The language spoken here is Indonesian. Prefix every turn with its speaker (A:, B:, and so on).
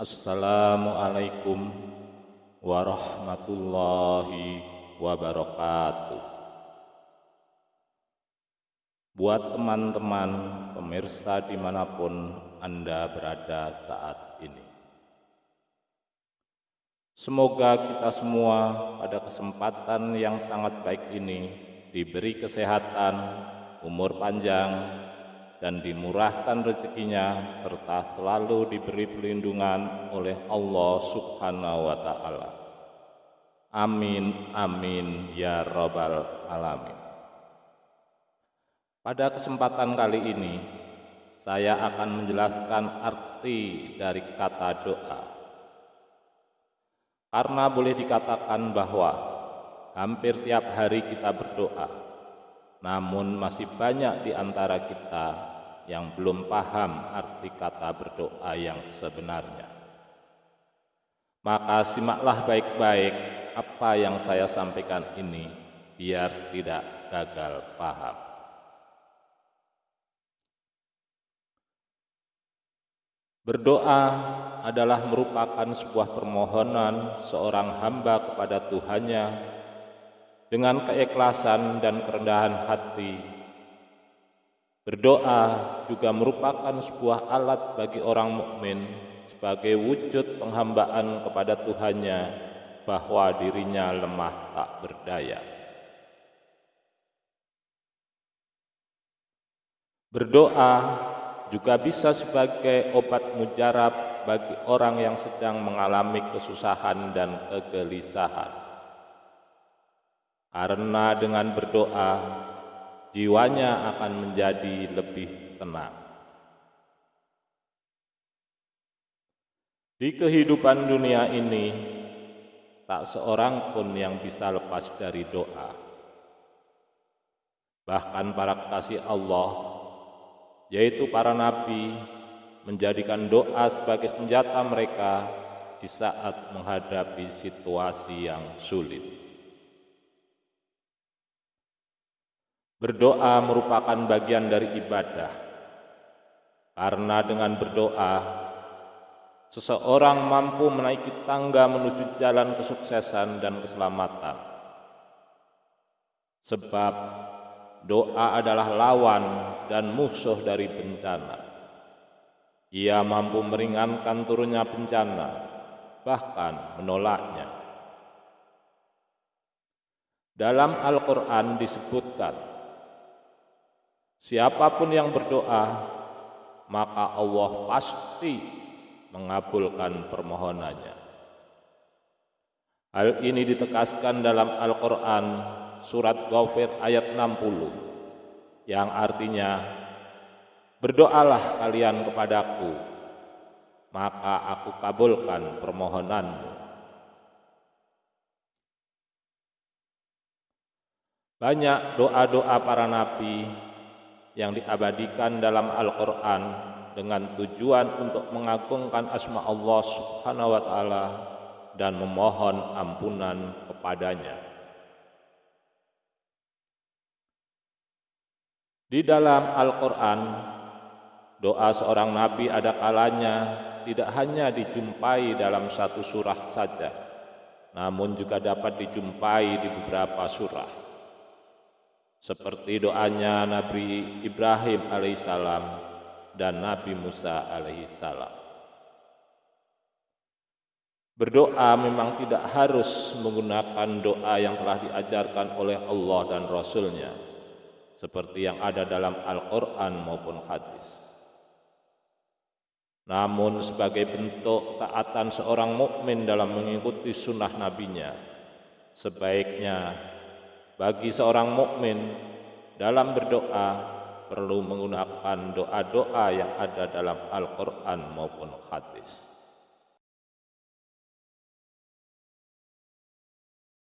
A: Assalamualaikum warahmatullahi wabarakatuh. Buat teman-teman pemirsa di mana pun Anda berada saat ini. Semoga kita semua pada kesempatan yang sangat baik ini diberi kesehatan, umur panjang, dan dimurahkan rezekinya serta selalu diberi pelindungan oleh Allah Subhanahu wa taala. Amin amin ya rabbal alamin. Pada kesempatan kali ini saya akan menjelaskan arti dari kata doa. Karena boleh dikatakan bahwa hampir tiap hari kita berdoa, namun masih banyak di antara kita yang belum paham arti kata berdoa yang sebenarnya. Maka simaklah baik-baik apa yang saya sampaikan ini biar tidak gagal paham. Berdoa adalah merupakan sebuah permohonan seorang hamba kepada Tuhannya dengan keikhlasan dan kerendahan hati Berdoa juga merupakan sebuah alat bagi orang mukmin sebagai wujud penghambaan kepada Tuhannya bahwa dirinya lemah tak berdaya. Berdoa juga bisa sebagai obat mujarab bagi orang yang sedang mengalami kesusahan dan kegelisahan. Karena dengan berdoa jiwanya akan menjadi lebih tenang. Di kehidupan dunia ini, tak seorang pun yang bisa lepas dari doa. Bahkan para kekasih Allah, yaitu para nabi, menjadikan doa sebagai senjata mereka di saat menghadapi situasi yang sulit. Berdoa merupakan bagian dari ibadah, karena dengan berdoa seseorang mampu menaiki tangga menuju jalan kesuksesan dan keselamatan. Sebab doa adalah lawan dan musuh dari bencana. Ia mampu meringankan turunnya bencana, bahkan menolaknya. Dalam Al-Quran disebutkan, Siapa pun yang berdoa, maka Allah pasti mengabulkan permohonannya. Hal ini ditekaskan dalam Al-Quran surat Ghafir ayat 60 yang artinya berdoalah kalian kepadaku maka aku kabulkan permohonanmu. Banyak doa-doa para nabi yang diabadikan dalam Al-Quran dengan tujuan untuk mengagungkan asma Allah subhanahu wa ta'ala dan memohon ampunan kepadanya. Di dalam Al-Quran, doa seorang nabi ada kalanya tidak hanya dijumpai dalam satu surah saja, namun juga dapat dijumpai di beberapa surah seperti doanya Nabi Ibrahim alaihissalam dan Nabi Musa alaihissalam. Berdoa memang tidak harus menggunakan doa yang telah diajarkan oleh Allah dan Rasulnya seperti yang ada dalam Al-Quran maupun hadis. Namun sebagai bentuk taatan seorang mukmin dalam mengikuti sunnah nabinya, sebaiknya bagi seorang mukmin dalam berdoa perlu menggunakan doa-doa yang ada dalam Al-Qur'an maupun hadis.